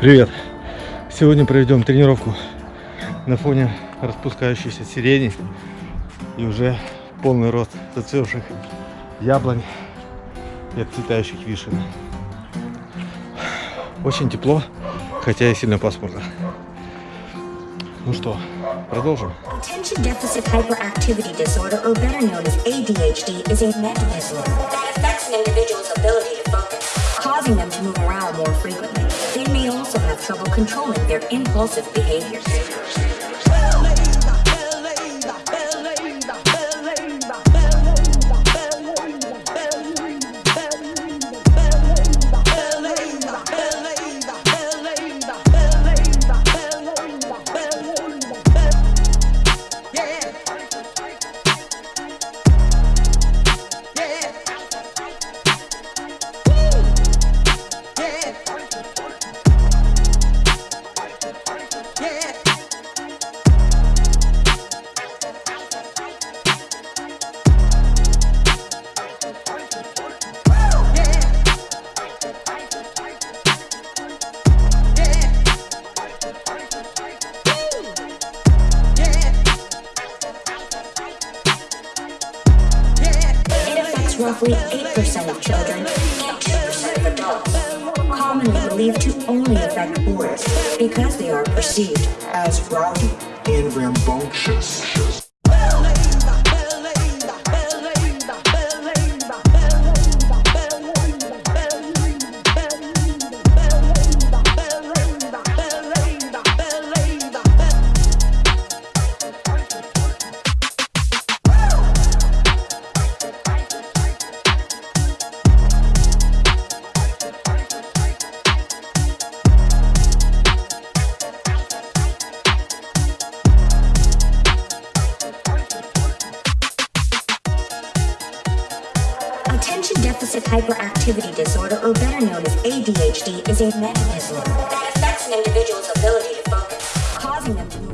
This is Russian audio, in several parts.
Привет! Сегодня проведем тренировку на фоне распускающейся сирени и уже полный рост зацвевших яблонь и отцветающих вишен. Очень тепло, хотя и сильно пасмурно. Ну что, продолжим. Causing them to move around more frequently. Also have trouble controlling their impulsive behaviors. Roughly 8% of children and 2% of adults, commonly believed to only affect boys because they are perceived as rowdy and rambunctious. Deficit hyperactivity disorder, or better known as ADHD, is a mental disorder that affects an individual's ability to focus, causing them to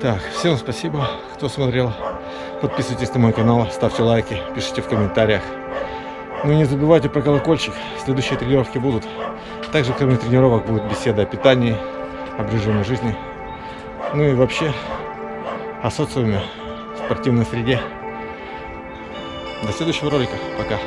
Так, всем спасибо, кто смотрел. Подписывайтесь на мой канал, ставьте лайки, пишите в комментариях. Ну и не забывайте про колокольчик, следующие тренировки будут. Также, кроме тренировок, будет беседа о питании, об режиме жизни. Ну и вообще о социуме, спортивной среде. До следующего ролика. Пока.